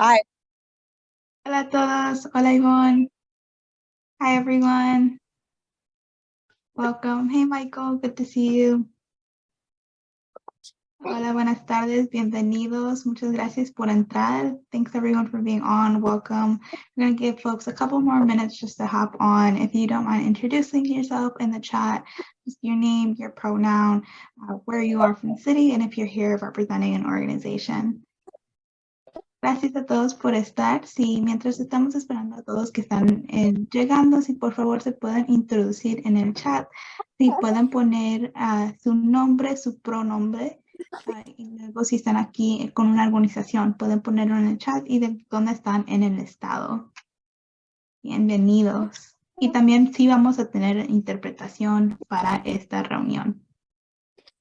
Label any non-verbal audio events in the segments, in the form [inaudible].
Hi. Hola a todos. Hola Yvonne. Hi everyone. Welcome. Hey Michael, good to see you. Hola, buenas tardes. Bienvenidos. Muchas gracias por entrar. Thanks everyone for being on. Welcome. We're going to give folks a couple more minutes just to hop on. If you don't mind introducing yourself in the chat, just your name, your pronoun, uh, where you are from the city, and if you're here representing an organization. Gracias a todos por estar. Sí, mientras estamos esperando a todos que están eh, llegando, si por favor se pueden introducir en el chat, si pueden poner uh, su nombre, su pronombre, uh, y luego si están aquí con una organización, pueden ponerlo en el chat y de dónde están en el estado. Bienvenidos. Y también sí vamos a tener interpretación para esta reunión.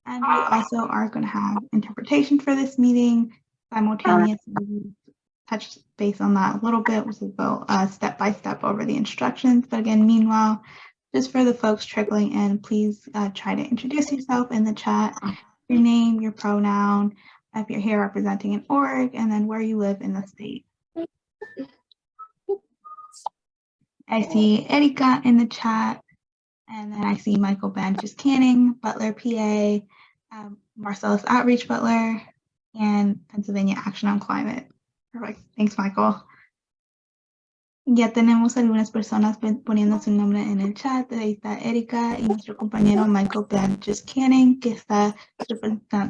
And we also are going to have interpretation for this meeting simultaneously touch base on that a little bit. We'll go uh, step by step over the instructions. But again, meanwhile, just for the folks trickling in, please uh, try to introduce yourself in the chat, your name, your pronoun, if you're here representing an org, and then where you live in the state. I see Erika in the chat, and then I see Michael Banches Canning, Butler PA, um, Marcellus Outreach Butler, and Pennsylvania Action on Climate. Perfect. Thanks, Michael. Ya tenemos algunas personas poniendo su nombre en el chat. Ahí está Erika y nuestro compañero Michael Blanches Canning, que está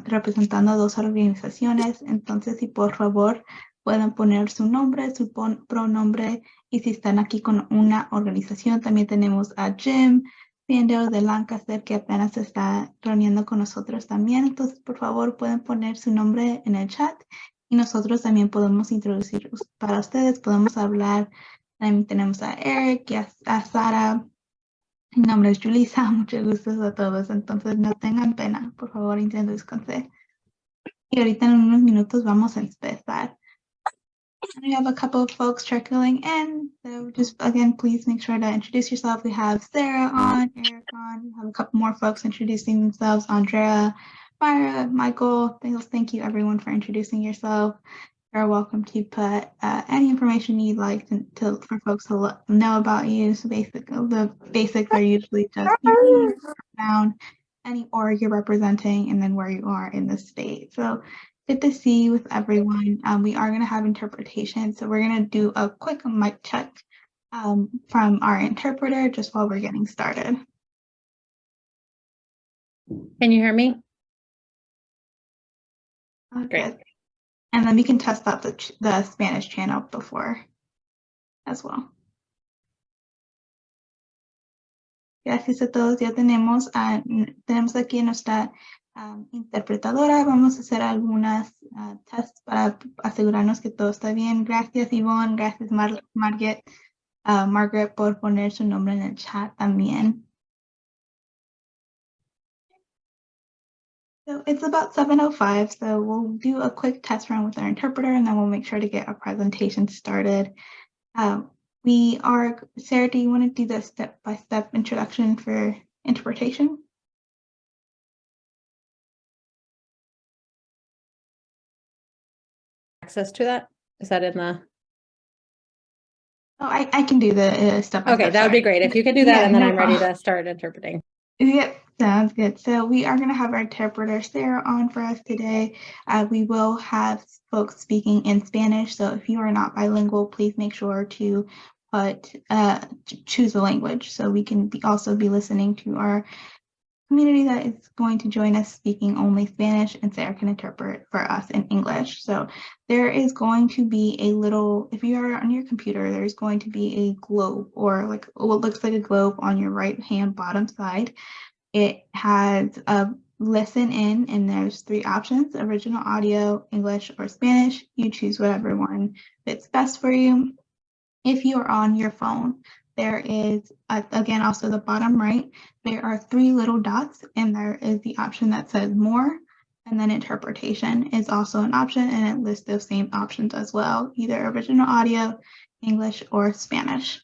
representando dos organizaciones. Entonces, si por favor pueden poner su nombre, su pronombre, y si están aquí con una organización, también tenemos a Jim, Viendo de Lancaster que apenas se está reuniendo con nosotros también. Entonces, por favor, pueden poner su nombre en el chat y nosotros también podemos introducir para ustedes. Podemos hablar. También tenemos a Eric y a, a Sara. Mi nombre es Julissa. [laughs] Muchos gustos a todos. Entonces, no tengan pena. Por favor, introduzcanse. Y ahorita en unos minutos vamos a empezar. We have a couple of folks trickling in. So just again, please make sure to introduce yourself. We have Sarah on, Eric on. We have a couple more folks introducing themselves. Andrea, Myra, Michael. Thank you everyone for introducing yourself. You're welcome to put uh, any information you'd like to, to, for folks to know about you. So basically, the basics are usually just down any org you're representing and then where you are in the state. So Good to see you with everyone. Um, we are going to have interpretation, so we're going to do a quick mic check um, from our interpreter just while we're getting started. Can you hear me? Okay. Great. And then we can test out the, the Spanish channel before as well. Gracias a todos. Ya tenemos, uh, tenemos aquí nuestra um, interpretadora. Vamos a hacer algunas uh, tests para asegurarnos que todo está bien. Gracias. Gracias, Mar Margaret, uh, Margaret, por poner su nombre en el chat también. So it's about 7.05, so we'll do a quick test run with our interpreter and then we'll make sure to get our presentation started. Um, we are, Sarah, do you want to do the step-by-step -step introduction for interpretation? Access to that? Is that in the? Oh, I, I can do the uh, step. Okay, that would be great. If you could do that, yeah, and then no I'm ready to start interpreting. Yep, sounds good. So we are going to have our interpreter Sarah on for us today. Uh, we will have folks speaking in Spanish. So if you are not bilingual, please make sure to put uh, choose a language so we can be also be listening to our community that is going to join us speaking only Spanish and Sarah can interpret for us in English. So there is going to be a little, if you are on your computer, there's going to be a globe or like what looks like a globe on your right hand bottom side. It has a listen in and there's three options, original audio, English or Spanish. You choose whatever one fits best for you. If you are on your phone, there is, uh, again, also the bottom right, there are three little dots and there is the option that says more and then interpretation is also an option and it lists those same options as well, either original audio, English, or Spanish.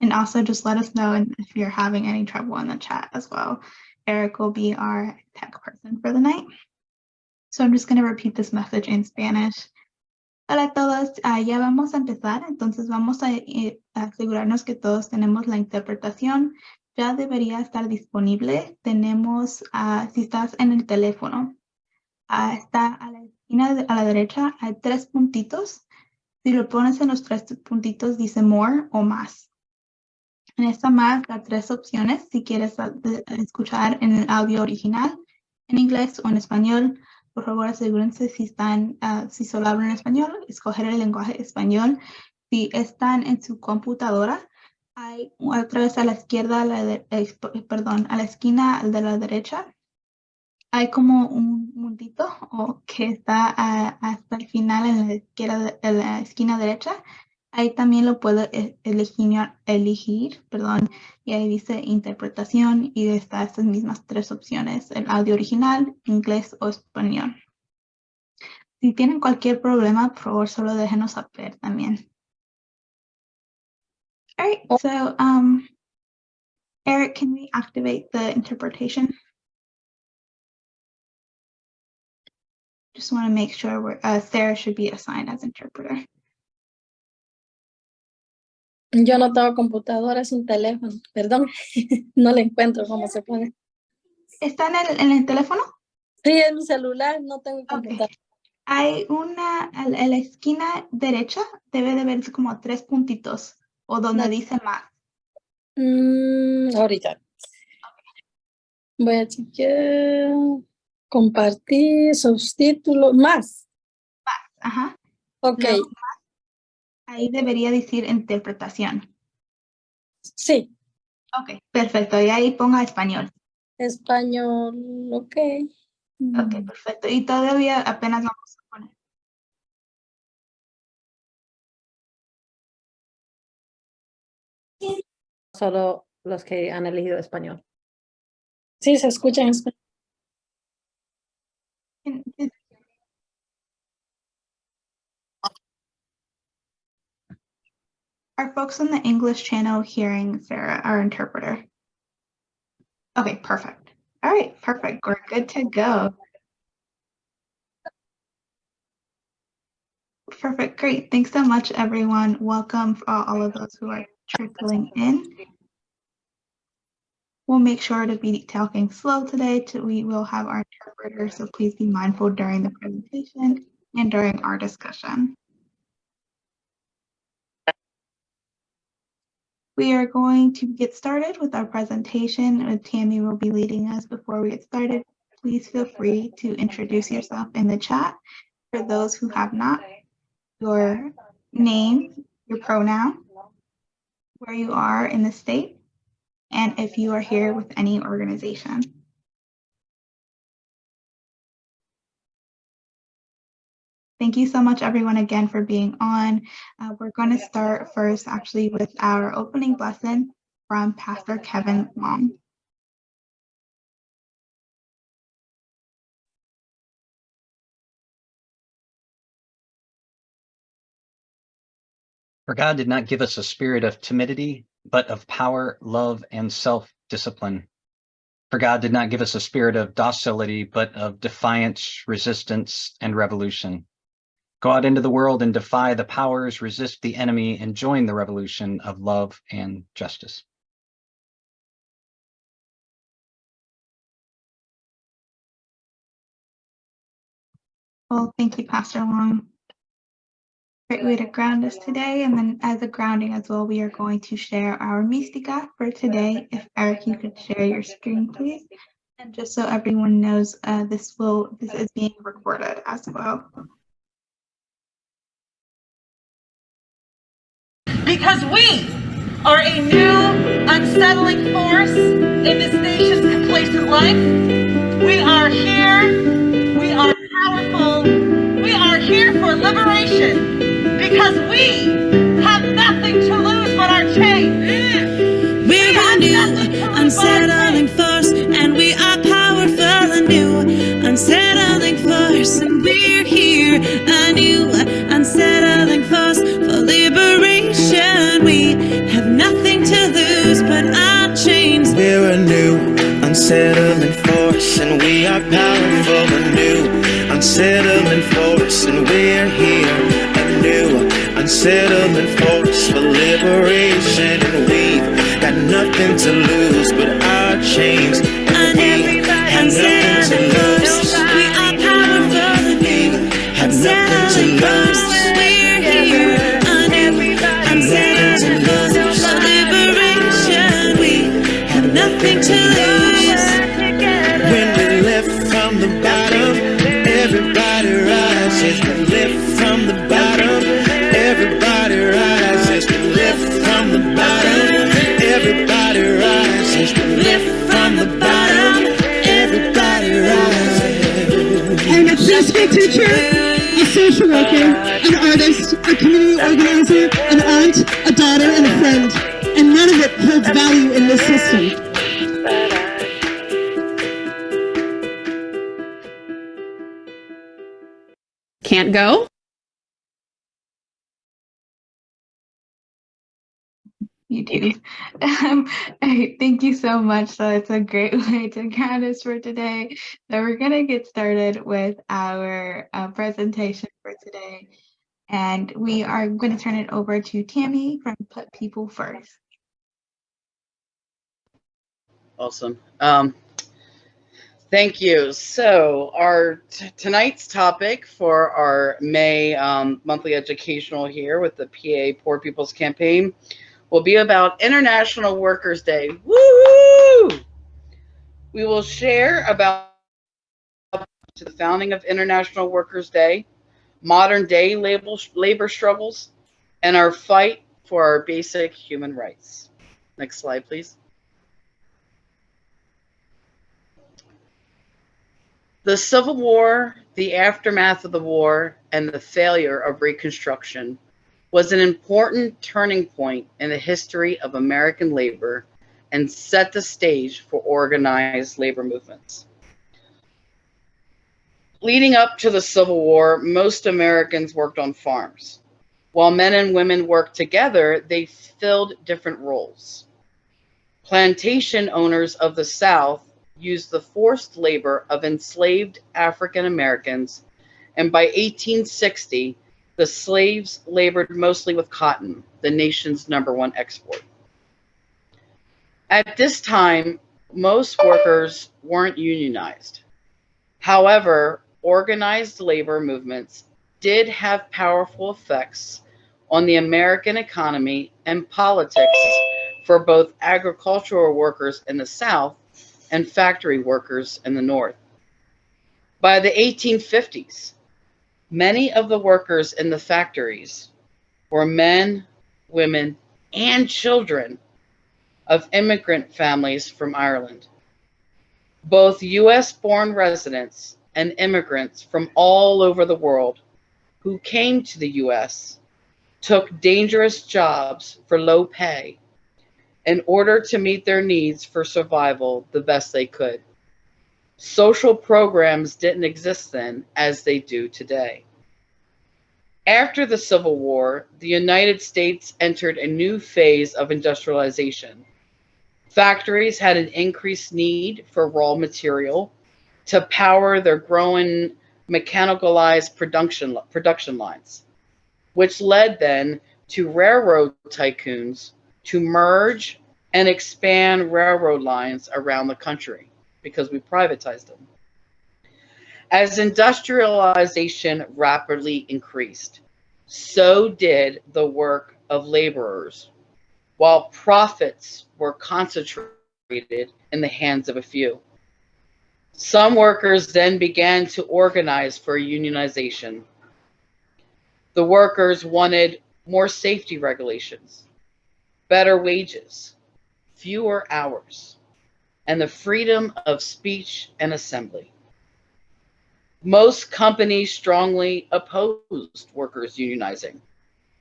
And also just let us know if you're having any trouble in the chat as well. Eric will be our tech person for the night. So I'm just going to repeat this message in Spanish. Hola a todos, ah, ya vamos a empezar, entonces vamos a eh, asegurarnos que todos tenemos la interpretación. Ya debería estar disponible. Tenemos, ah, si estás en el teléfono, ah, está a la esquina de- a la derecha, hay tres puntitos. Si lo pones en los tres puntitos, dice more o más. En esta más da tres opciones si quieres ah, escuchar en el audio original, en inglés o en español. Por favor, asegúrense si están, ah, si solo hablan español, escoger el lenguaje español. Si están en su computadora, hay otra vez a la izquierda, a la de- eh, p- perdón, a la esquina de la derecha, hay como un mundito o que está ah, hasta el final en la izquierda, en la esquina derecha. Ahí también lo puedo e- elegir, elegir, perdón, y ahí dice interpretación y está estas mismas tres opciones, el audio original, inglés o español. Si tienen cualquier problema, por favor, solo déjenos saber también. All right, so um, Eric, can we activate the interpretation? Just want to make sure we're, uh, Sarah should be assigned as interpreter. Yo no tengo computadora, es un teléfono. Perdón, [laughs] no le encuentro cómo se pone. ¿Está en el, en el teléfono? Sí, es mi celular, no tengo computadora. Hay una, a la, esquina derecha, debe de verse como tres puntitos o donde No. dice más. Mm, ahorita. Voy a chequear. Compartir, subtítulo, más. Ajá. Ok, Ahí debería decir interpretación. sí. Ok, perfecto. Y ahí ponga español. Español, ok. Ok, Mm, perfecto. Y todavía apenas vamos a poner. Solo los que han elegido español. Sí, se escucha en español. Are folks on the English channel hearing Sarah, our interpreter? Okay, perfect. All right, perfect. We're good to go. Perfect, great. Thanks so much, everyone. Welcome for all of those who are trickling in. We'll make sure to be talking slow today. To, we will have our interpreter, so please be mindful during the presentation and during our discussion. We are going to get started with our presentation. Tammy will be leading us before we get started. Please feel free to introduce yourself in the chat. For those who have not, your name, your pronoun, where you are in the state, and if you are here with any organization. Thank you so much, everyone, again for being on. Uh, we're going to start first, actually, with our opening blessing from Pastor Kevin Long. For God did not give us a spirit of timidity, but of power, love, and self discipline. For God did not give us a spirit of docility, but of defiance, resistance, and revolution. Go out into the world and defy the powers, resist the enemy, and join the revolution of love and justice. Well, thank you, Pastor Long. Great way to ground us today. And then as a grounding as well, we are going to share our Mystica for today. If Eric, you could share your screen, please. And just so everyone knows, uh, this will, this is being recorded as well. Because we are a new unsettling force in this nation's complacent life. We are here. We are powerful. We are here for liberation because we unsettling force, and we are powerful. A new, unsettling force, and we're here. A unsettling force for liberation, and we've got nothing to lose but our chains. And we have nothing to lose. We are powerful and new. Have nothing to lose. We're here anew. Unsettling lose. Daughter, and a friend. And none of it holds value in this system. Can't go? You do. Um, I- thank you so much. So it's a great [laughs] way to ground us for today. So we're going to get started with our uh, presentation for today. And we are going to turn it over to Tammy from Put People First. Awesome. Um, thank you. So our tonight's topic for our May um, monthly educational here with the PA Poor People's Campaign will be about International Workers Day. Woo! We will share about to the founding of International Workers Day, modern day label, labor struggles, and our fight for our basic human rights. Next slide, please. The Civil War, the aftermath of the war, and the failure of Reconstruction was an important turning point in the history of American labor and set the stage for organized labor movements. Leading up to the Civil War, most Americans worked on farms. While men and women worked together, they filled different roles. Plantation owners of the South used the forced labor of enslaved African Americans, and by 1860, the slaves labored mostly with cotton, the nation's number one export. At this time, most workers weren't unionized. However, organized labor movements did have powerful effects on the American economy and politics for both agricultural workers in the South and factory workers in the North. By the 1850s, many of the workers in the factories were men, women, and children of immigrant families from Ireland. Both US born residents and immigrants from all over the world who came to the US took dangerous jobs for low pay in order to meet their needs for survival the best they could. Social programs didn't exist then as they do today. After the Civil War, the United States entered a new phase of industrialization. Factories had an increased need for raw material to power their growing mechanicalized production, production lines, which led then to railroad tycoons to merge and expand railroad lines around the country because we privatized them. As industrialization rapidly increased, so did the work of laborers, while profits were concentrated in the hands of a few. Some workers then began to organize for unionization. The workers wanted more safety regulations, better wages, fewer hours, and the freedom of speech and assembly. Most companies strongly opposed workers unionizing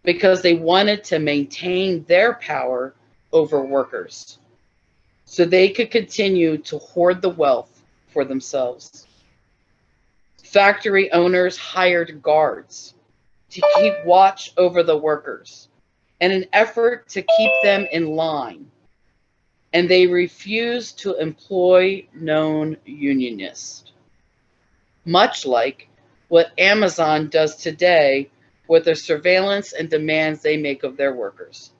because they wanted to maintain their power over workers so they could continue to hoard the wealth for themselves. Factory owners hired guards to keep watch over the workers in an effort to keep them in line. And they refused to employ known unionists. Much like what Amazon does today with the surveillance and demands they make of their workers.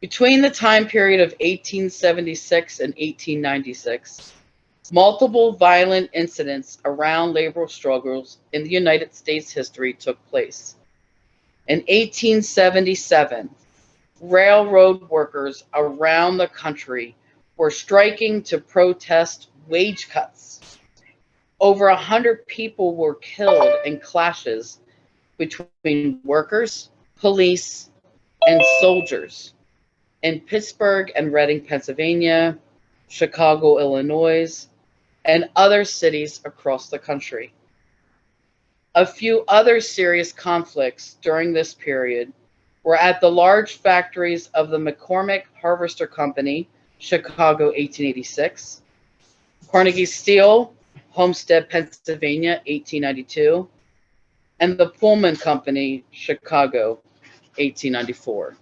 Between the time period of 1876 and 1896, multiple violent incidents around labor struggles in the United States history took place. In 1877, railroad workers around the country were striking to protest wage cuts. Over a hundred people were killed in clashes between workers, police, and soldiers in Pittsburgh and Reading, Pennsylvania, Chicago, Illinois, and other cities across the country. A few other serious conflicts during this period were at the large factories of the McCormick Harvester Company, Chicago 1886, Carnegie Steel, Homestead, Pennsylvania 1892, and the Pullman Company, Chicago 1894.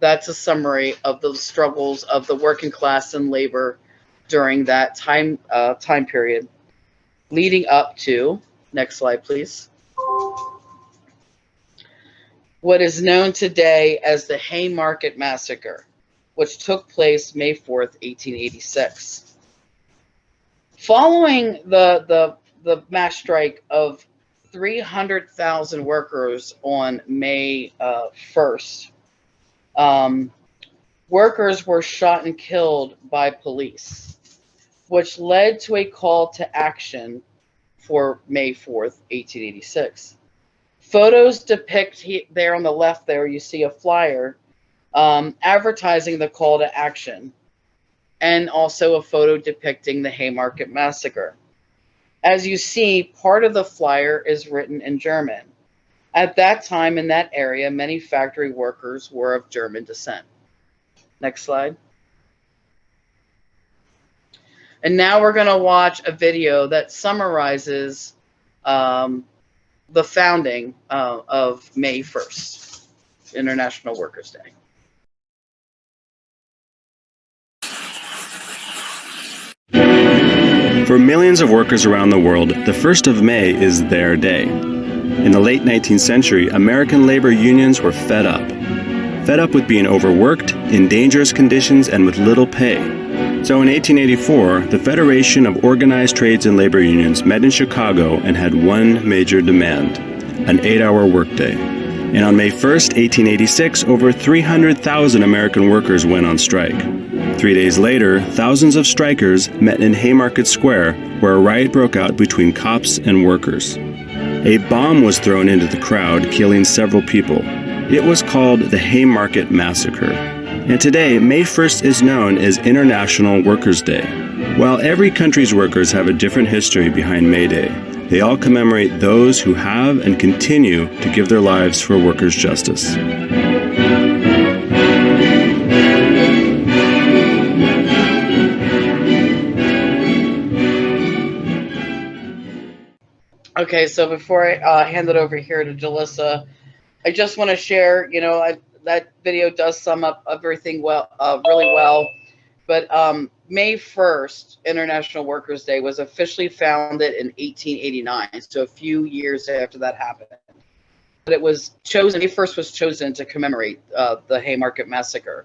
That's a summary of the struggles of the working class and labor during that time uh, time period, leading up to next slide, please. What is known today as the Haymarket Massacre, which took place May 4th, 1886. Following the the the mass strike of 300,000 workers on May uh, 1st, um, workers were shot and killed by police, which led to a call to action for May 4th, 1886. Photos depict he, there on the left there, you see a flyer um, advertising the call to action and also a photo depicting the Haymarket Massacre. As you see, part of the flyer is written in German. At that time in that area, many factory workers were of German descent. Next slide. And now we're going to watch a video that summarizes um, the founding uh, of May 1st, International Workers' Day. For millions of workers around the world, the 1st of May is their day. In the late 19th century, American labor unions were fed up. Fed up with being overworked, in dangerous conditions, and with little pay. So in 1884, the Federation of Organized Trades and Labor Unions met in Chicago and had one major demand an eight hour workday. And on May 1st, 1886, over 300,000 American workers went on strike. Three days later, thousands of strikers met in Haymarket Square, where a riot broke out between cops and workers. A bomb was thrown into the crowd, killing several people. It was called the Haymarket Massacre. And today, May 1st is known as International Workers' Day. While every country's workers have a different history behind May Day, they all commemorate those who have and continue to give their lives for workers' justice. Okay, so before I uh, hand it over here to Julissa, I just want to share, you know, I, that video does sum up everything well, uh, really well. But um, May 1st, International Workers' Day, was officially founded in 1889, so a few years after that happened. But it was chosen, May 1st was chosen to commemorate uh, the Haymarket Massacre.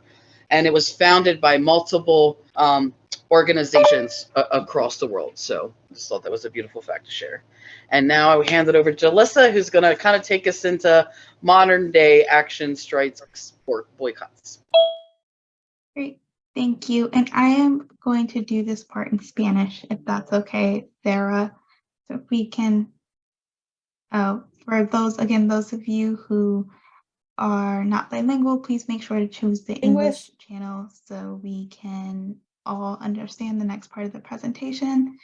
And it was founded by multiple um, organizations a- across the world. So I just thought that was a beautiful fact to share. And now I will hand it over to Alyssa, who's going to kind of take us into modern day action strikes or boycotts. Great, thank you. And I am going to do this part in Spanish, if that's okay, Sarah. So if we can, uh, for those, again, those of you who are not bilingual, please make sure to choose the English channel so we can all understand the next part of the presentation.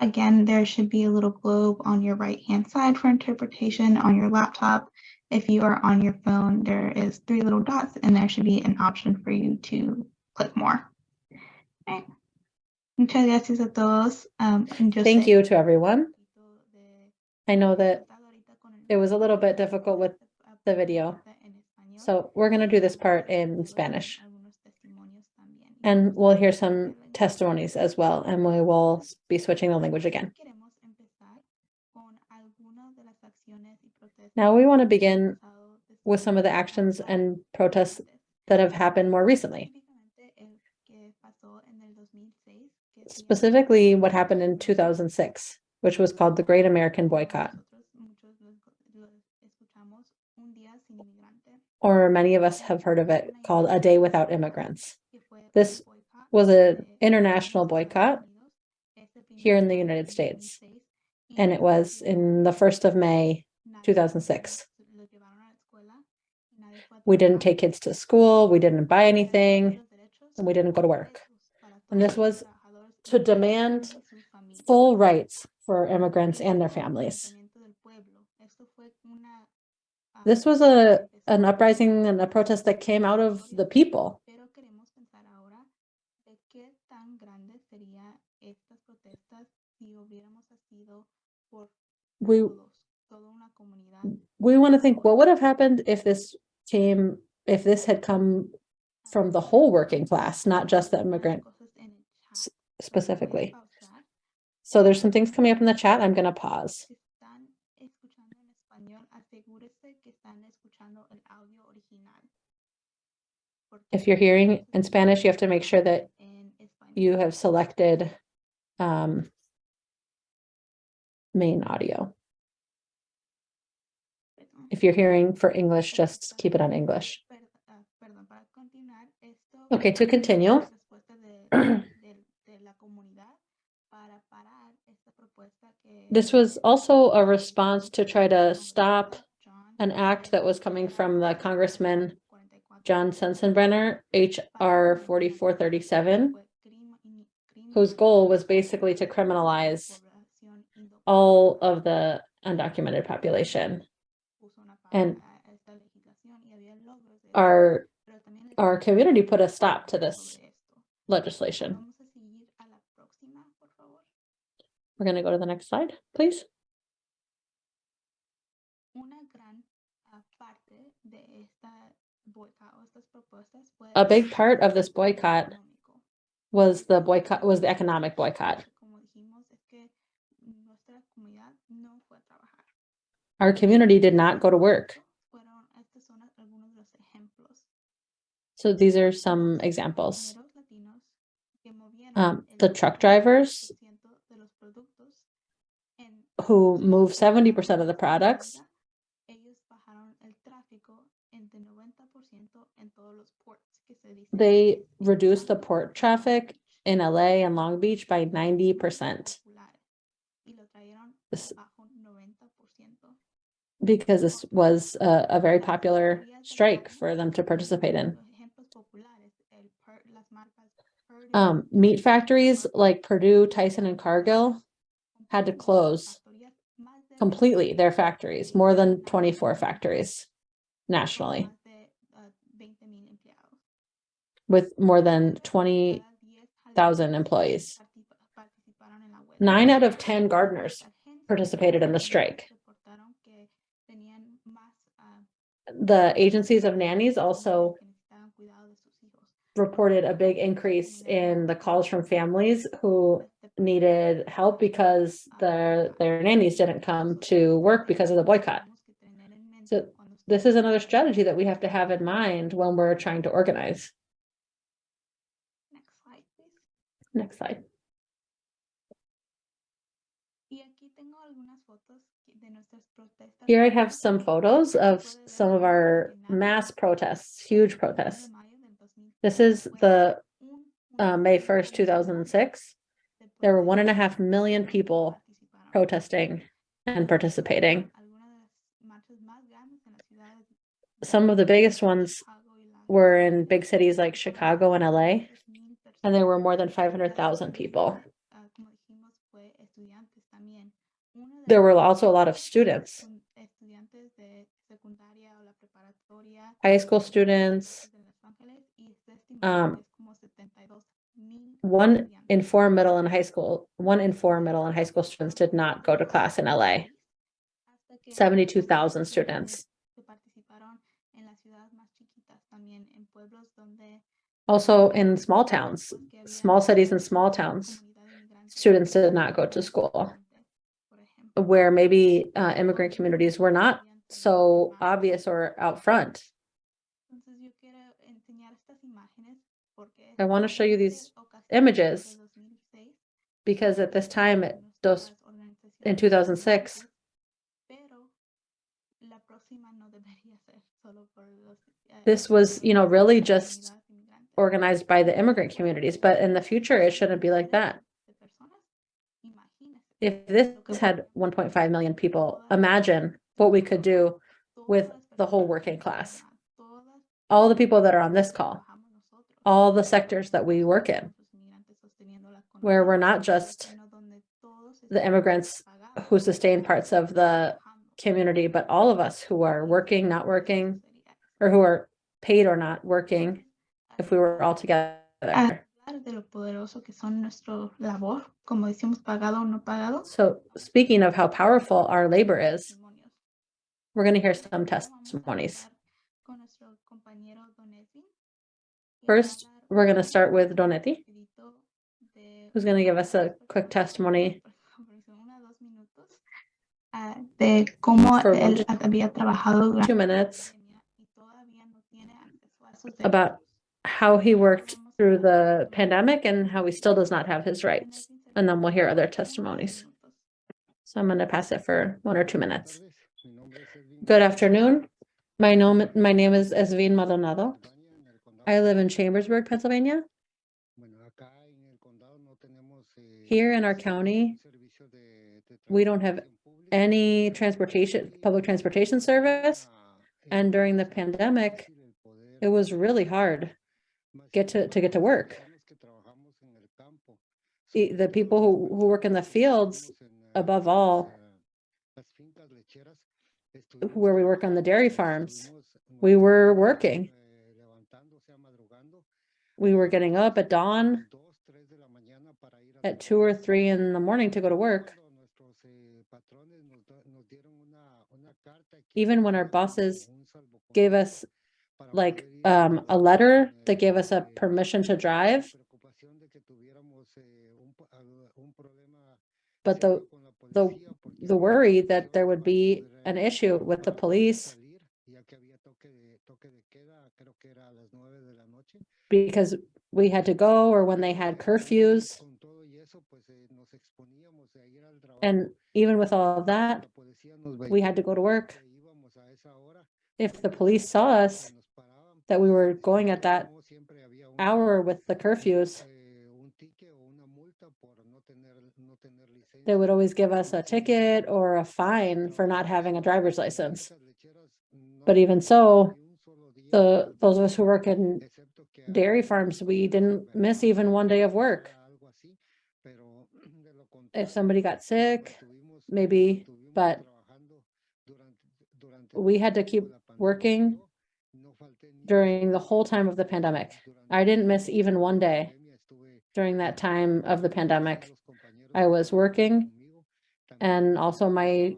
Again, there should be a little globe on your right-hand side for interpretation on your laptop. If you are on your phone, there is three little dots and there should be an option for you to click more. Okay. Muchas gracias a todos. Um, Thank you to everyone. I know that ahorita con el- it was a little bit difficult with the video. So we're going to do this part in Spanish. And we'll hear some testimonies as well, and we will be switching the language again. Queremos empezar con algunas de las acciones y Now we want to begin with some of the actions and protests that have happened more recently. Specifically, what happened in 2006, which was called the Great American Boycott. Or many of us have heard of it called A Day Without Immigrants. This was an international boycott here in the United States. And it was in the 1st of May, 2006. We didn't take kids to school, we didn't buy anything, and we didn't go to work. And this was to demand full rights for immigrants and their families. This was a, an uprising and a protest that came out of the people. We, we want to think, what would have happened if this came, if this had come from the whole working class, not just the immigrant specifically? So there's some things coming up in the chat. I'm going to pause. If you're hearing in Spanish, you have to make sure that you have selected um, main audio. If you're hearing for English, just keep it on English. Okay, to continue. [clears throat] This was also a response to try to stop an act that was coming from the Congressman John Sensenbrenner, HR forty-four thirty-seven, whose goal was basically to criminalize all of the undocumented population. And our, our community put a stop to this legislation. We're going to go to the next slide, please. A big part of this boycott was the boycott, was the economic boycott. Our community did not go to work. So these are some examples. Um, the truck drivers who move seventy percent of the products. They reduced the port traffic in LA and Long Beach by ninety percent. Because this was a, a very popular strike for them to participate in. Um, meat factories like Perdue, Tyson and Cargill had to close completely their factories, more than twenty-four factories nationally. With more than twenty thousand employees. Nine out of ten gardeners participated in the strike. The agencies of nannies also reported a big increase in the calls from families who needed help because their, their nannies didn't come to work because of the boycott. So this is another strategy that we have to have in mind when we're trying to organize. Next slide. Here I have some photos of some of our mass protests, huge protests. This is the uh, May first, two thousand and six. There were one and a half million people protesting and participating. Some of the biggest ones were in big cities like Chicago and LA, and there were more than five hundred thousand people. There were also a lot of students. High school students. Um, one in four middle and high school, one in four middle and high school students did not go to class in LA. Seventy-two thousand students. Also in small towns, small cities and small towns, students did not go to school. Where maybe uh, immigrant communities were not so obvious or out front. I want to show you these images because at this time, organizaciones in 2006, pero la próxima no debería ser solo por los, eh, this was, you know, really just organized by the immigrant communities, but in the future, it shouldn't be like that. If this had 1.5 million people, imagine what we could do with the whole working class. all the people that are on this call, all the sectors that we work in, where we're not just the immigrants who sustain parts of the community, but all of us who are working, not working, or who are paid or not working, if we were all together. De lo poderoso que son nuestro labor, como decimos, pagado o no pagado. So speaking of how powerful our labor is, we're going to hear some testimonies. empezar con nuestro compañero Don Edwin, que va a First, we're going to start with de who's going to give us a quick testimony [laughs] ah, de cómo él había trabajado durante two minutes pandemia y todavía no tiene acceso a esos about how he worked through the pandemic and how he still does not have his rights. And then we'll hear other testimonies. So I'm going to pass it for one or two minutes. Good afternoon. My name, my name is Esvin Maldonado. I live in Chambersburg, Pennsylvania. Here in our county, we don't have any transportation, public transportation service. And during the pandemic, it was really hard get to, to get to work. The, people who, who work in the fields, above all, where we work on the dairy farms, we were working. We were getting up at dawn at two or three in the morning to go to work. Even when our bosses gave us like um, a letter that gave us a permission to drive, but the, the, the worry that there would be an issue with the police because we had to go or when they had curfews. And even with all of that, we had to go to work. If the police saw us, that we were going at that hour with the curfews, they would always give us a ticket or a fine for not having a driver's license. But even so, the, those of us who work in dairy farms, we didn't miss even one day of work. If somebody got sick, maybe, but we had to keep working during the whole time of the pandemic. I didn't miss even one day during that time of the pandemic. I was working and also my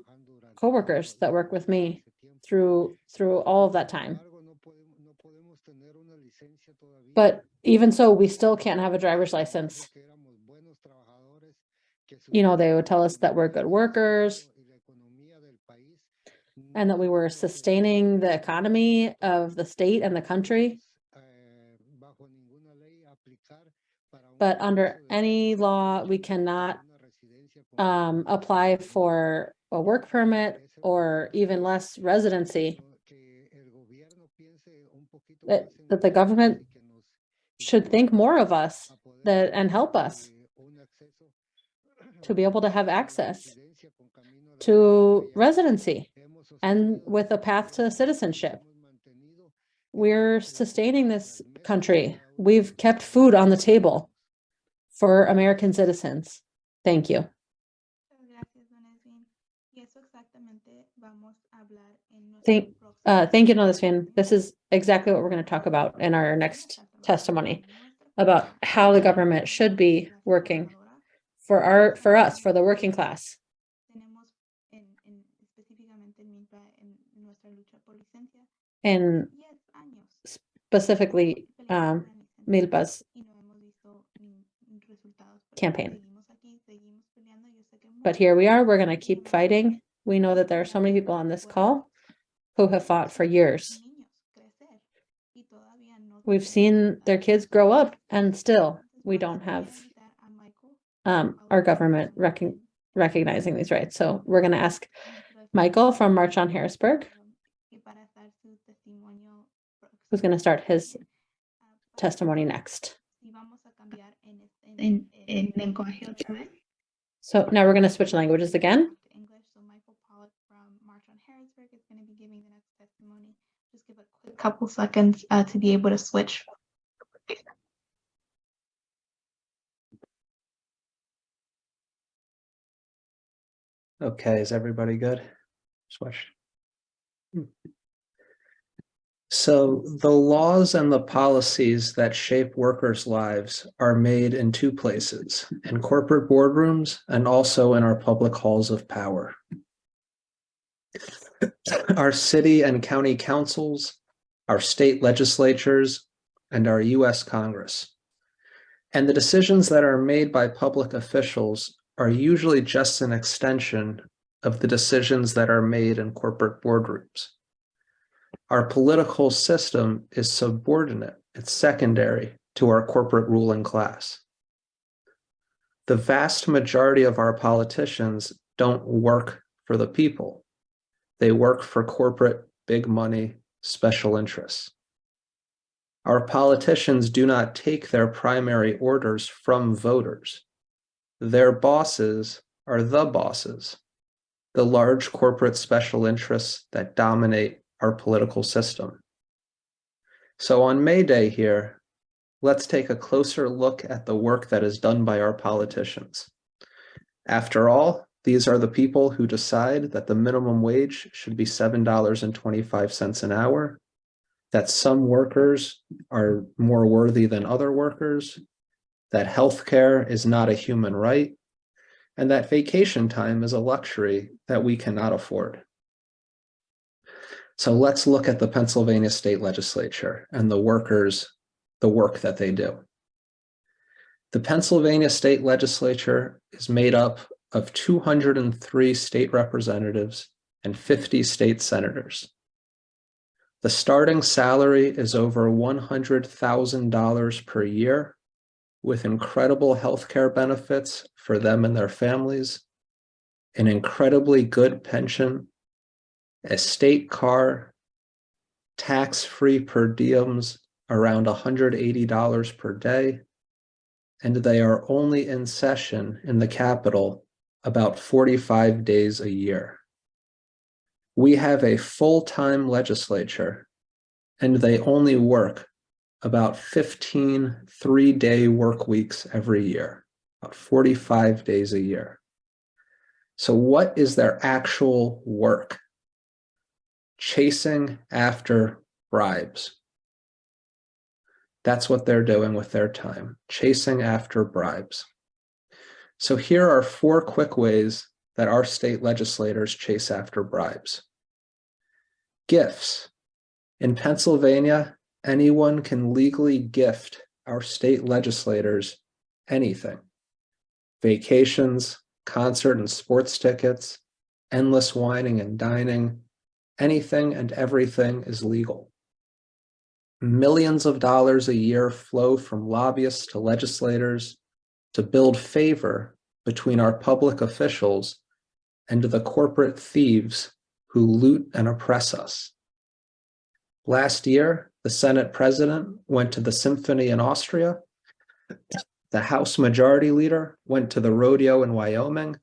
coworkers that work with me through through all of that time. But even so, we still can't have a driver's license. You know, they would tell us that we're good workers and that we were sustaining the economy of the state and the country. But under any law, we cannot um, apply for a work permit or even less residency. That, that the government should think more of us that, and help us to be able to have access to residency and with a path to citizenship. We're sustaining this country. We've kept food on the table for American citizens. Thank you. Thank, uh, thank you. This is exactly what we're going to talk about in our next testimony about how the government should be working for our, for us, for the working class. Tenemos en, en específicamente en Milpa, en nuestra lucha por licencia, And 10 años specifically, um, Milpa's campaign. But here we are, we're going to keep fighting. We know that there are so many people on this call who have fought for years. We've seen their kids grow up and still we don't have um, our government recon- recognizing these rights. So we're going to ask Michael from March on Harrisburg, who's going to start his testimony next. En, en lenguaje otra vez. So now we're going to switch languages again. to English, so Michael Pollack from March on Harrisburg is going to be giving the next testimony. Just give a quick couple seconds uh, to be able to switch. Okay, is everybody good? Switch. So the laws and the policies that shape workers' lives are made in two places, in corporate boardrooms and also in our public halls of power. Our city and county councils, our state legislatures, and our US Congress. And the decisions that are made by public officials are usually just an extension of the decisions that are made in corporate boardrooms. Our political system is subordinate, it's secondary to our corporate ruling class. The vast majority of our politicians don't work for the people. They work for corporate big money special interests. Our politicians do not take their primary orders from voters. Their bosses are the bosses, the large corporate special interests that dominate our political system. So on May Day here, let's take a closer look at the work that is done by our politicians. After all, these are the people who decide that the minimum wage should be $7.25 an hour, that some workers are more worthy than other workers, that healthcare is not a human right, and that vacation time is a luxury that we cannot afford. So let's look at the Pennsylvania State Legislature and the workers, the work that they do. The Pennsylvania State Legislature is made up of 203 state representatives and 50 state senators. The starting salary is over $100,000 per year with incredible healthcare benefits for them and their families, an incredibly good pension, a state car, tax-free per diems around $180 per day, and they are only in session in the capital about 45 days a year. We have a full-time legislature, and they only work about 15 three-day work weeks every year, about 45 days a year. So what is their actual work? Chasing after bribes. That's what they're doing with their time, chasing after bribes. So here are four quick ways that our state legislators chase after bribes. Gifts. In Pennsylvania, anyone can legally gift our state legislators anything. Vacations, concert and sports tickets, endless wining and dining, anything and everything is legal. Millions of dollars a year flow from lobbyists to legislators to build favor between our public officials and the corporate thieves who loot and oppress us. Last year, the Senate president went to the symphony in Austria. The House Majority Leader went to the rodeo in Wyoming.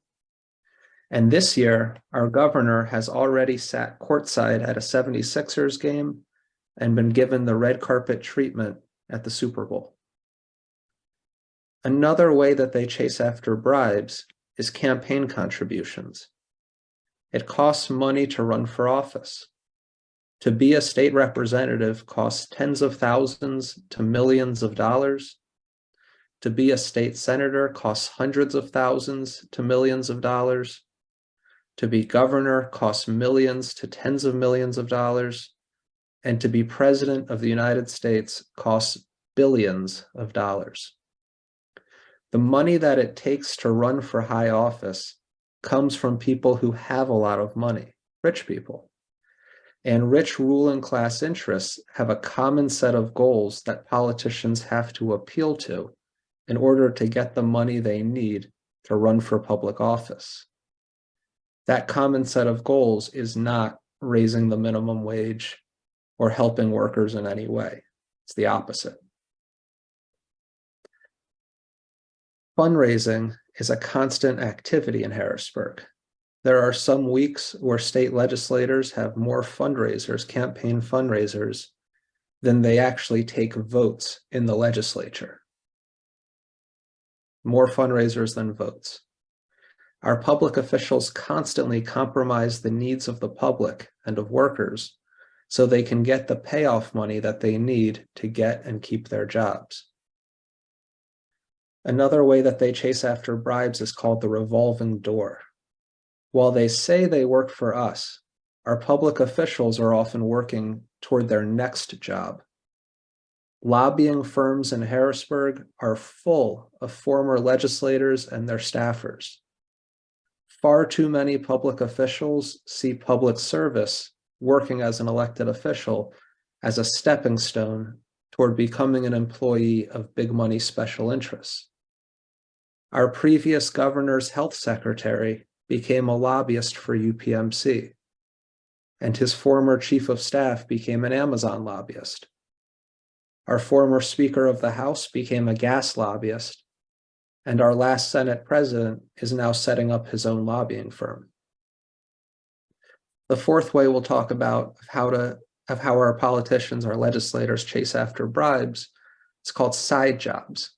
And this year, our governor has already sat courtside at a 76ers game and been given the red carpet treatment at the Super Bowl. Another way that they chase after bribes is campaign contributions. It costs money to run for office. To be a state representative costs tens of thousands to millions of dollars. To be a state senator costs hundreds of thousands to millions of dollars. To be governor costs millions to tens of millions of dollars. And to be president of the United States costs billions of dollars. The money that it takes to run for high office comes from people who have a lot of money, rich people. and rich ruling class interests have a common set of goals that politicians have to appeal to in order to get the money they need to run for public office. That common set of goals is not raising the minimum wage or helping workers in any way. It's the opposite. Fundraising is a constant activity in Harrisburg. There are some weeks where state legislators have more fundraisers, campaign fundraisers, than they actually take votes in the legislature. More fundraisers than votes. Our public officials constantly compromise the needs of the public and of workers so they can get the payoff money that they need to get and keep their jobs. Another way that they chase after bribes is called the revolving door. While they say they work for us, our public officials are often working toward their next job. Lobbying firms in Harrisburg are full of former legislators and their staffers. Far too many public officials see public service working as an elected official as a stepping stone toward becoming an employee of big money special interests. Our previous governor's health secretary became a lobbyist for UPMC, and his former chief of staff became an Amazon lobbyist. Our former Speaker of the House became a gas lobbyist, and our last Senate president is now setting up his own lobbying firm. The fourth way we'll talk about how to of how our politicians, our legislators chase after bribes, it's called side jobs.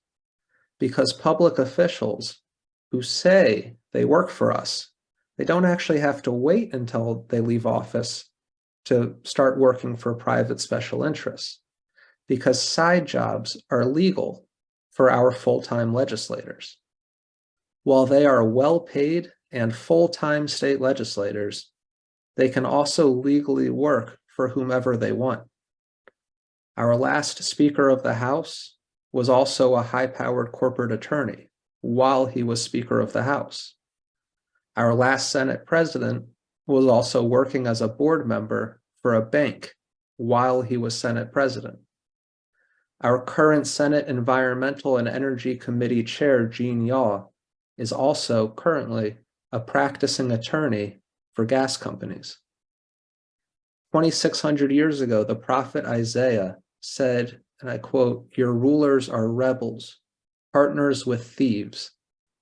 Because public officials who say they work for us, they don't actually have to wait until they leave office to start working for private special interests because side jobs are legal for our full-time legislators. While they are well paid and full-time state legislators, they can also legally work for whomever they want. Our last Speaker of the House was also a high-powered corporate attorney while he was Speaker of the House. Our last Senate President was also working as a board member for a bank while he was Senate President. Our current Senate Environmental and Energy Committee Chair, Gene Yaw, is also currently a practicing attorney for gas companies. 2,600 years ago, the prophet Isaiah said, and I quote, your rulers are rebels, partners with thieves.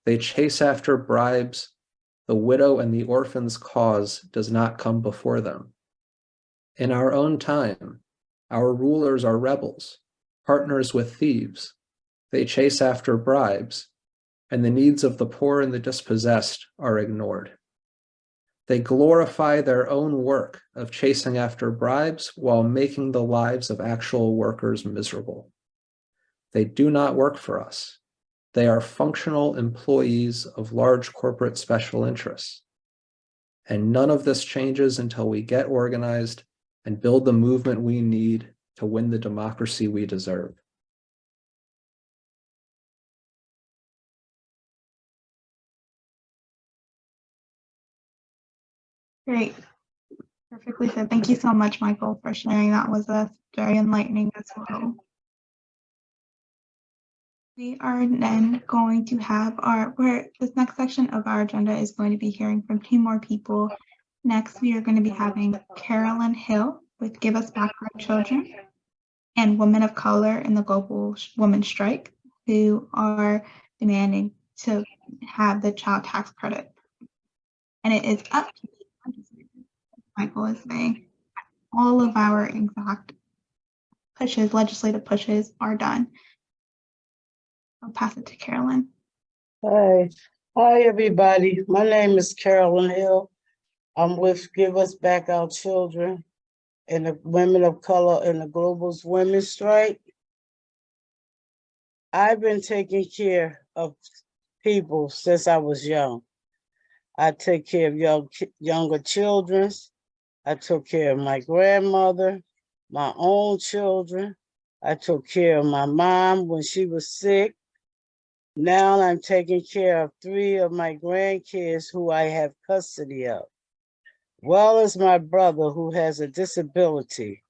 They chase after bribes. The widow and the orphan's cause does not come before them. In our own time, our rulers are rebels, partners with thieves. They chase after bribes, and the needs of the poor and the dispossessed are ignored. They glorify their own work of chasing after bribes while making the lives of actual workers miserable. They do not work for us. They are functional employees of large corporate special interests. And none of this changes until we get organized and build the movement we need to win the democracy we deserve. Great. Perfectly said. Thank you so much, Michael, for sharing. That was a very enlightening as well. We are then going to have our, where this next section of our agenda is going to be hearing from two more people. Next, we are going to be having Carolyn Hill with Give Us Back Our Children and Women of Color in the Global Women's Strike, who are demanding to have the child tax credit. And it is up to Michael is saying, all of our exact pushes, legislative pushes are done. I'll pass it to Carolyn. Hi, hi, everybody. My name is Carolyn Hill. I'm with Give Us Back Our Children and the Women of Color in the Global's Women's Strike. I've been taking care of people since I was young. I take care of young, younger children. I took care of my grandmother, my own children. I took care of my mom when she was sick. Now I'm taking care of three of my grandkids who I have custody of. Well as my brother who has a disability,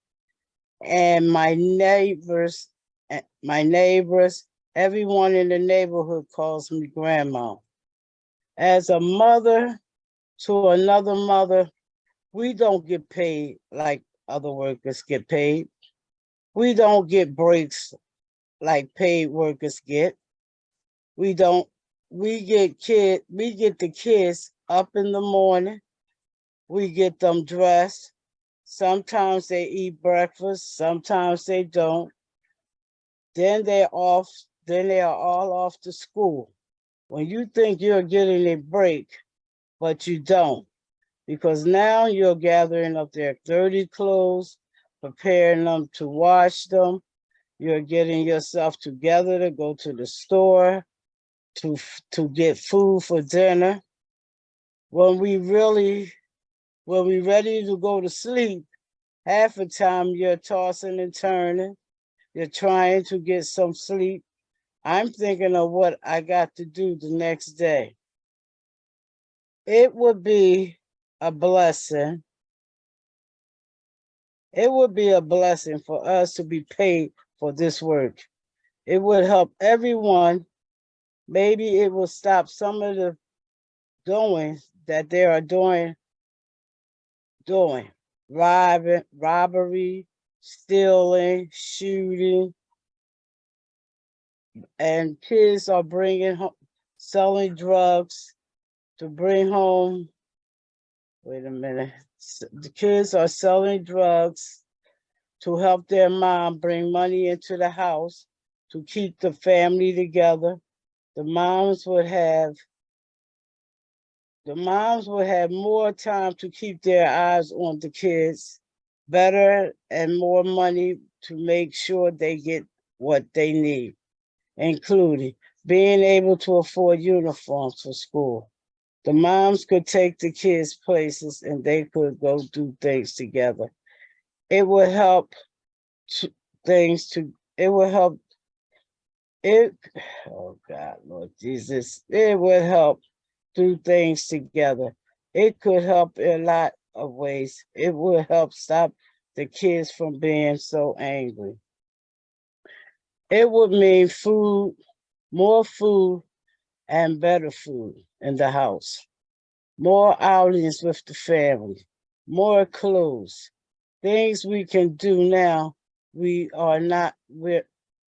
and my neighbors, eh, my neighbors, everyone in the neighborhood calls me grandma. As a mother to another mother, we don't get paid like other workers get paid. We don't get breaks like paid workers get. We don't, we get kid, we get the kids up in the morning. We get them dressed. Sometimes they eat breakfast, sometimes they don't. Then they're off, then they are all off to school. When you think you're getting a break, but you don't. Because now you're gathering up their dirty clothes, preparing them to wash them. You're getting yourself together to go to the store, to, to get food for dinner. When we really, when we're ready to go to sleep, half the time you're tossing and turning. You're trying to get some sleep. I'm thinking of what I got to do the next day. It would be a blessing. It would be a blessing for us to be paid for this work. It would help everyone. Maybe it will stop some of the doing that they are doing, doing robbing, robbery, stealing, shooting. And kids are bringing home, selling drugs to bring home. Wait a minute, the kids are selling drugs to help their mom bring money into the house to keep the family together. The moms would have the moms will have more time to keep their eyes on the kids, better and more money to make sure they get what they need, including being able to afford uniforms for school. The moms could take the kids places and they could go do things together. It would help to, things to, it would help it, oh God, Lord Jesus, it would help do things together. It could help in a lot of ways. It would help stop the kids from being so angry. It would mean food, more food and better food in the house. More outings with the family, more clothes, things we can do now, we are not, we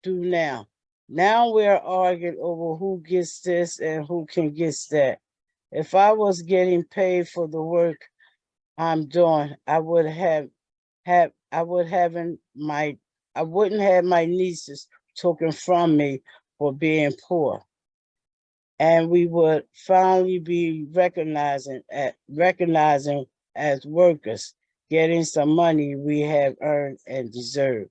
do now. Now we're arguing over who gets this and who can get that. If I was getting paid for the work I'm doing, I would have, have, I would having my, I wouldn't have my nieces taken from me for being poor. And we would finally be recognizing, at recognizing as workers, getting some money we have earned and deserved.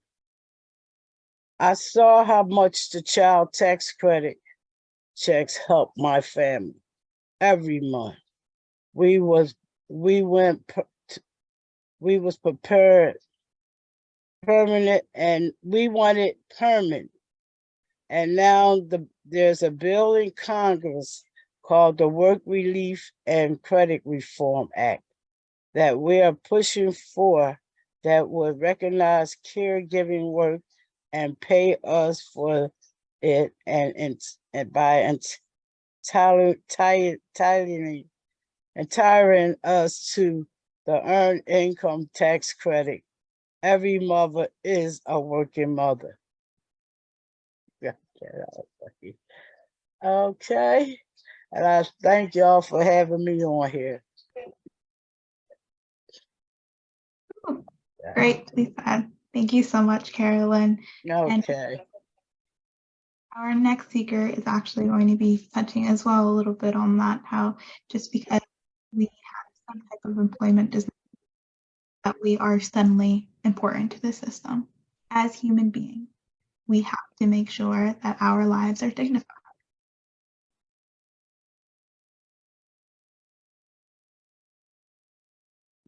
I saw how much the child tax credit checks helped my family every month. We was, we went, we was prepared permanent and we wanted permanent. And now the, there's a bill in Congress called the Work Relief and Credit Reform Act that we are pushing for that would recognize caregiving work and pay us for it and, and, and by entirely, entirely, entiring us to the earned income tax credit. Every mother is a working mother. Yeah, get out, Becky. Okay, and I thank y'all for having me on here. Great, Lisa. Thank you so much, Carolyn. And Okay, our next speaker is actually going to be touching as well a little bit on that, how just because we have some type of employment does that we are suddenly important to the system. As human beings, we have to make sure that our lives are dignified.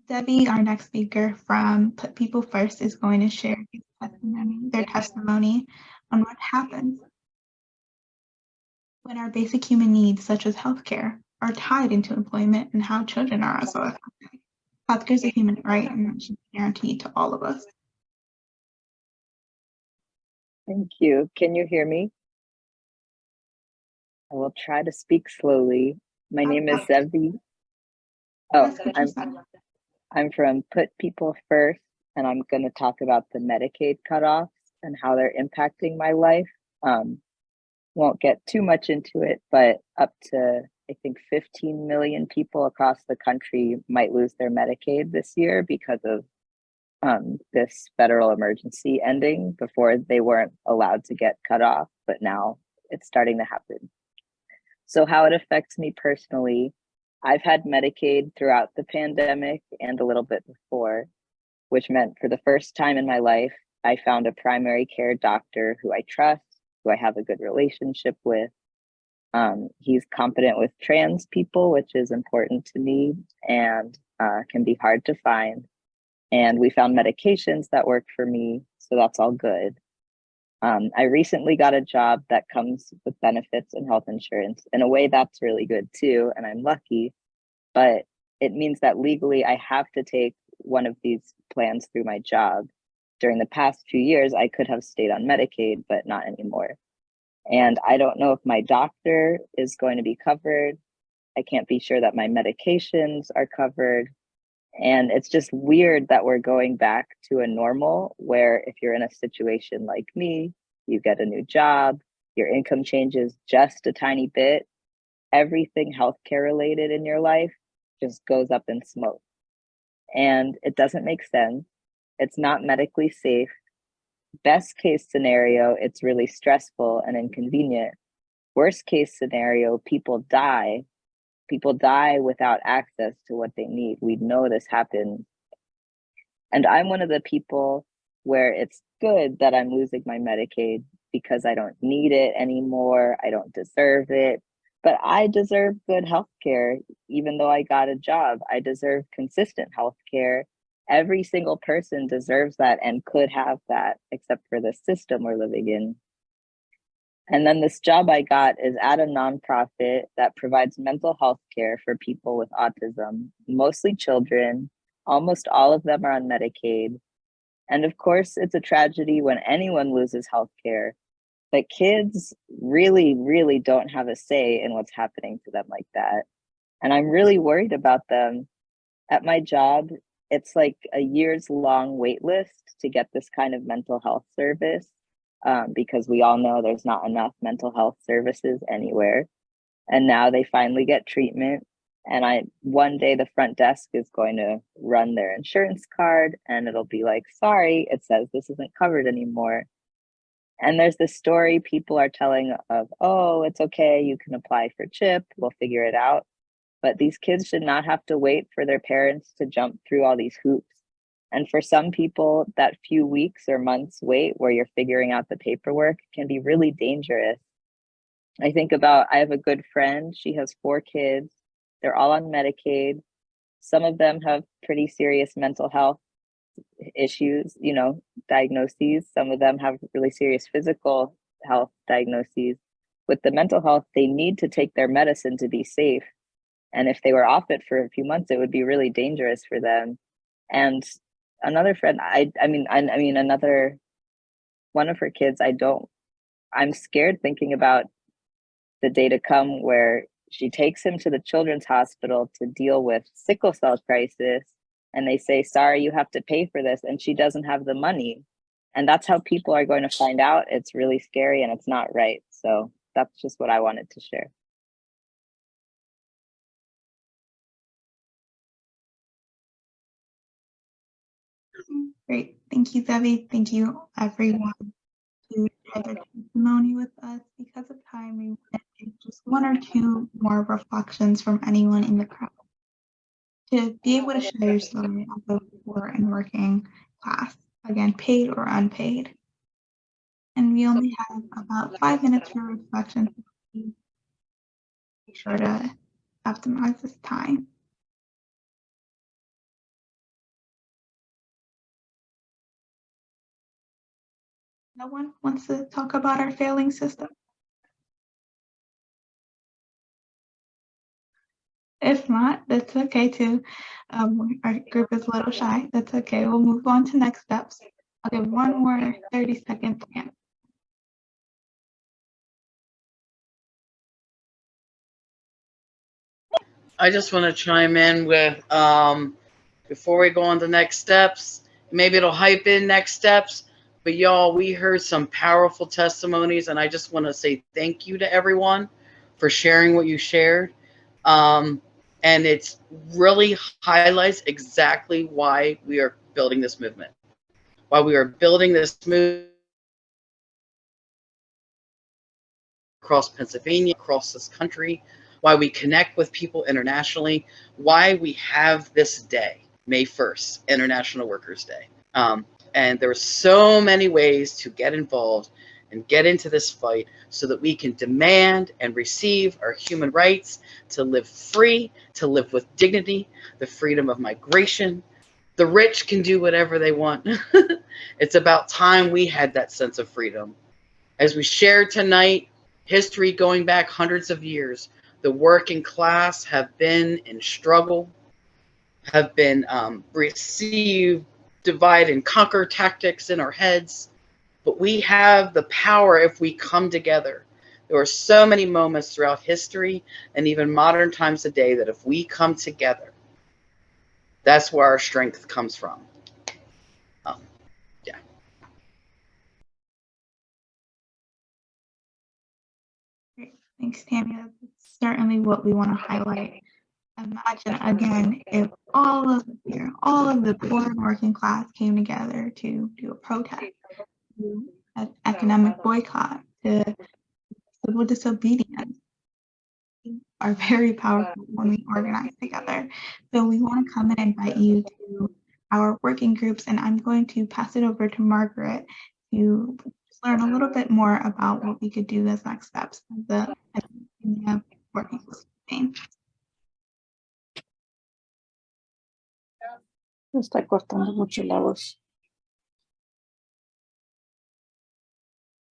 Zevi, our next speaker from Put People First, is going to share their testimony on what happens when our basic human needs, such as healthcare, are tied into employment and how children are also affected. Healthcare is a human right and should be guaranteed to all of us. Thank you. Can you hear me? I will try to speak slowly. My name is Zevi. Oh, That's what you I'm. I'm from Put People First, and I'm going to talk about the Medicaid cutoffs and how they're impacting my life. Um, won't get too much into it, but up to, I think, 15 million people across the country might lose their Medicaid this year because of um, this federal emergency ending. Before they weren't allowed to get cut off, but now it's starting to happen. So how it affects me personally, I've had Medicaid throughout the pandemic and a little bit before, which meant for the first time in my life, I found a primary care doctor who I trust, who I have a good relationship with. Um, he's competent with trans people, which is important to me and uh, can be hard to find. And we found medications that work for me, so that's all good. Um, I recently got a job that comes with benefits and health insurance. In a way, that's really good too, and I'm lucky. But it means that legally I have to take one of these plans through my job. During the past few years, I could have stayed on Medicaid, but not anymore. And I don't know if my doctor is going to be covered. I can't be sure that my medications are covered. And it's just weird that we're going back to a normal where if you're in a situation like me, you get a new job, your income changes just a tiny bit, everything healthcare related in your life just goes up in smoke. And it doesn't make sense. It's not medically safe. Best case scenario, it's really stressful and inconvenient. Worst case scenario, people die people die without access to what they need. We know this happens. And I'm one of the people where it's good that I'm losing my Medicaid because I don't need it anymore. I don't deserve it. But I deserve good health care, even though I got a job. I deserve consistent health care. Every single person deserves that and could have that, except for the system we're living in. And then this job I got is at a nonprofit that provides mental health care for people with autism, mostly children. Almost all of them are on Medicaid. And of course, it's a tragedy when anyone loses health care. But kids really, really don't have a say in what's happening to them like that. And I'm really worried about them. At my job, it's like a years long wait list to get this kind of mental health service um, because we all know there's not enough mental health services anywhere. And now they finally get treatment. And I one day the front desk is going to run their insurance card and it'll be like, sorry, it says this isn't covered anymore. And there's this story people are telling of, oh, it's okay, you can apply for CHIP, we'll figure it out. But these kids should not have to wait for their parents to jump through all these hoops and for some people, that few weeks or months wait where you're figuring out the paperwork can be really dangerous. I think about, I have a good friend, she has four kids, they're all on Medicaid. Some of them have pretty serious mental health issues, you know, diagnoses. Some of them have really serious physical health diagnoses. With the mental health, they need to take their medicine to be safe. And if they were off it for a few months, it would be really dangerous for them. And another friend i i mean I, I mean another one of her kids i don't i'm scared thinking about the day to come where she takes him to the children's hospital to deal with sickle cell crisis. And they say sorry you have to pay for this. And she doesn't have the money. And that's how people are going to find out. It's really scary and it's not right. So that's just what i wanted to share Great. Thank you, Zevi. Thank you, everyone, who shared their testimony with us. Because of time, we want to take just one or two more reflections from anyone in the crowd. To be able to share your story of the poor and working class, again, paid or unpaid. And we only have about five minutes for reflection. Be sure to optimize this time. No one wants to talk about our failing system? If not, that's okay too. Um, our group is a little shy. That's okay. We'll move on to next steps. I'll give one more 30 second plan. I just want to chime in with, um, before we go on to next steps, maybe it'll hype in next steps, but y'all, we heard some powerful testimonies and I just want to say thank you to everyone for sharing what you shared. Um, and it's really highlights exactly why we are building this movement, why we are building this movement across Pennsylvania, across this country, why we connect with people internationally, why we have this day, May 1st, International Workers' Day. Um, and there are so many ways to get involved and get into this fight so that we can demand and receive our human rights to live free, to live with dignity, the freedom of migration. The rich can do whatever they want. [laughs] it's about time we had that sense of freedom. As we shared tonight, history going back hundreds of years, the working class have been in struggle, have been um, received divide and conquer tactics in our heads, but we have the power if we come together. There are so many moments throughout history and even modern times today that if we come together, that's where our strength comes from. Um, yeah. Great. Thanks, Tammy. That's certainly what we want to highlight. Imagine again if all of here, all of the poor working class came together to do a protest, to an economic boycott, to civil disobedience. Are very powerful when we organize together. So we want to come and invite you to our working groups, and I'm going to pass it over to Margaret to learn a little bit more about what we could do as next steps as the working group. Me está cortando mucho la voz.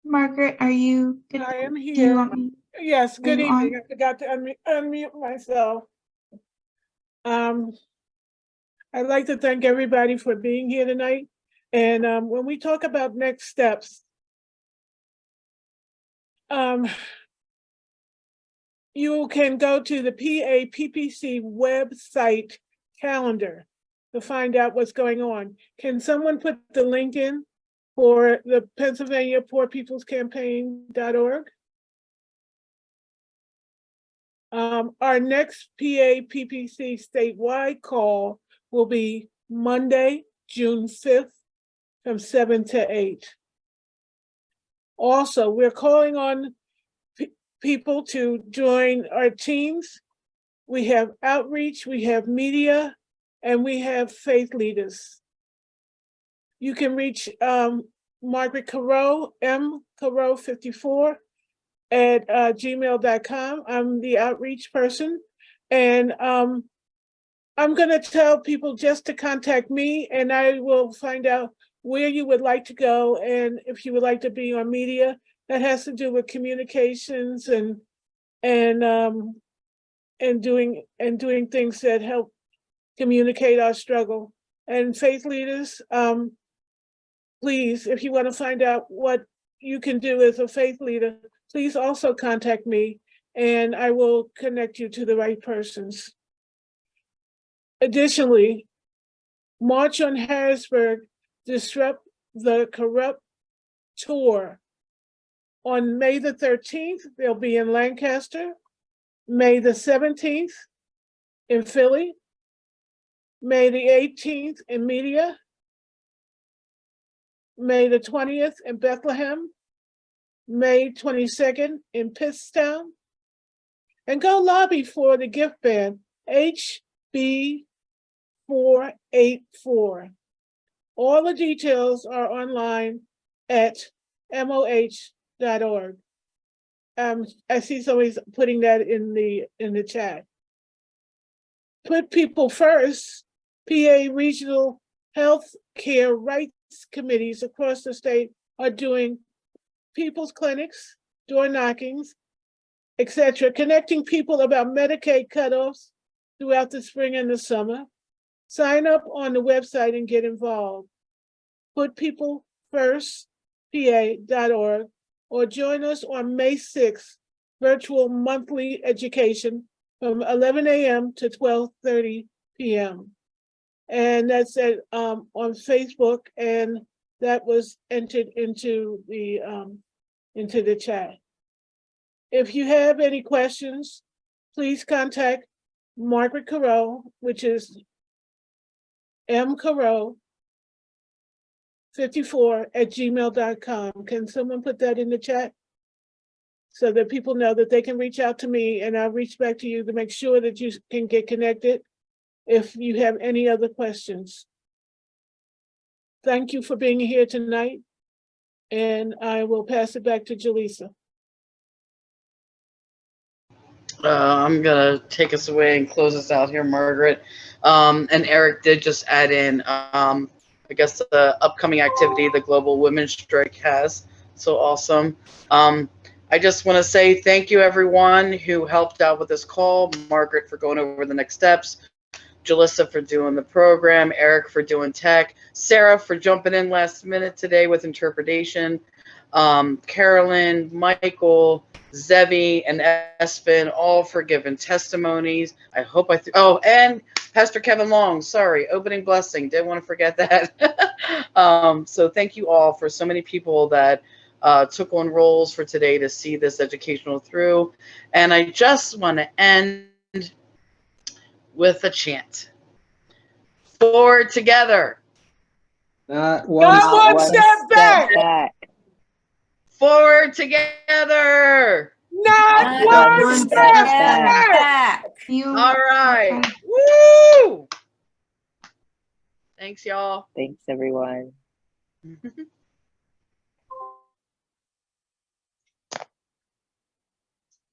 Margaret, are you? I am Do you here. Yes, good you on? evening. I forgot to unmute, unmute myself. Um, I'd like to thank everybody for being here tonight. And um, when we talk about next steps, um, you can go to the PAPPC website calendar to find out what's going on. Can someone put the link in for the Pennsylvania Poor People's Campaign.org? Um, our next PAPPC statewide call will be Monday, June fifth, from seven to eight. Also, we're calling on people to join our teams. We have outreach, we have media, and we have faith leaders. You can reach um, Margaret Caro, M Caro 54 at uh, gmail.com. I'm the outreach person. And um, I'm going to tell people just to contact me and I will find out where you would like to go and if you would like to be on media. That has to do with communications and and um, and doing and doing things that help communicate our struggle. And faith leaders, um, please, if you want to find out what you can do as a faith leader, please also contact me and I will connect you to the right persons. Additionally, March on Harrisburg, disrupt the corrupt tour. On May the 13th, they'll be in Lancaster. May the 17th in Philly. May the 18th in Media. May the 20th in Bethlehem. May 22nd in Pittston. And go lobby for the gift ban, HB 484. All the details are online at moh.org. Um, I see somebody's putting that in the, in the chat. Put people first, PA Regional Health Care Rights Committees across the state are doing people's clinics, door knockings, etc., connecting people about Medicaid cutoffs, throughout the spring and the summer. Sign up on the website and get involved. Put people first, pa.org, or join us on May 6th, virtual monthly education from 11 a.m. to 12:30 p.m. And that's at, um, on Facebook, and that was entered into the, um, into the chat. If you have any questions, please contact Margaret Carroll, which is M Carroll 54 at gmail.com. Can someone put that in the chat? So that people know that they can reach out to me and I'll reach back to you to make sure that you can get connected if you have any other questions. Thank you for being here tonight. And I will pass it back to Julissa. Uh, I'm gonna take us away and close us out here, Margaret. Um, and Eric did just add in, um, I guess the upcoming activity the Global Women's Strike has. So awesome. Um, I just want to say thank you everyone who helped out with this call. Margaret for going over the next steps. Julissa for doing the program, Eric for doing tech, Sarah for jumping in last minute today with interpretation, um, Carolyn, Michael, Zevi, and Espen, all for giving testimonies. I hope I, oh, and Pastor Kevin Long, sorry, opening blessing, didn't want to forget that. [laughs] um, so thank you all for so many people that uh, took on roles for today to see this educational through. And I just want to end with a chant. Forward together. Not Not one step back. Forward together. Not one step back. All right. Woo! Thanks, y'all. Thanks, everyone. [laughs]